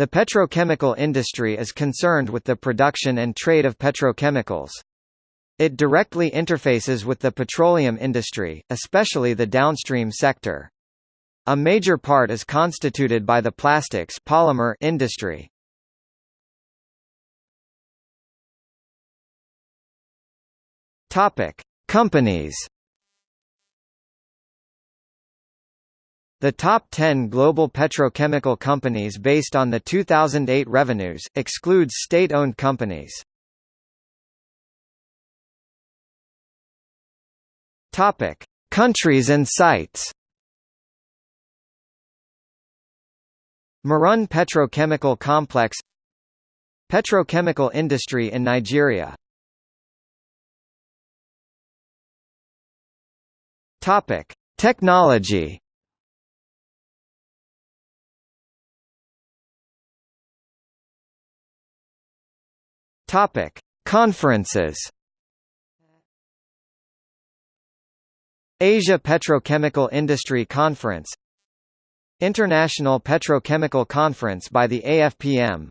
The petrochemical industry is concerned with the production and trade of petrochemicals. It directly interfaces with the petroleum industry, especially the downstream sector. A major part is constituted by the plastics polymer industry. Topic: Companies. The top 10 global petrochemical companies based on the 2008 revenues, excludes state-owned companies. Topic: Countries and sites. Marun Petrochemical Complex Petrochemical industry in Nigeria Topic: Technology Topic: Conferences. Asia Petrochemical Industry Conference International Petrochemical Conference by the AFPM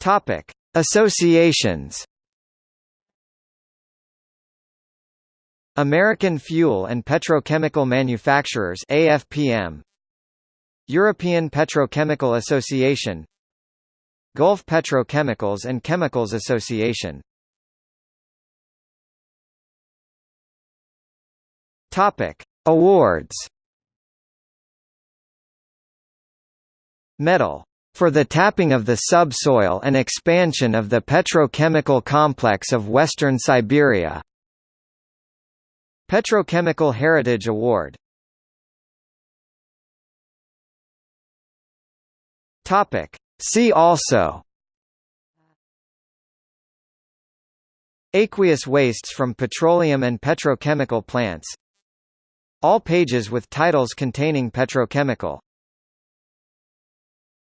Topic: Associations American Fuel and Petrochemical Manufacturers AFPM European Petrochemical Association Gulf Petrochemicals and Chemicals Association Topic: Awards. Medal for the tapping of the subsoil and expansion of the petrochemical complex of Western Siberia. Petrochemical Heritage Award Topic. See also Aqueous wastes from petroleum and petrochemical plants All pages with titles containing petrochemical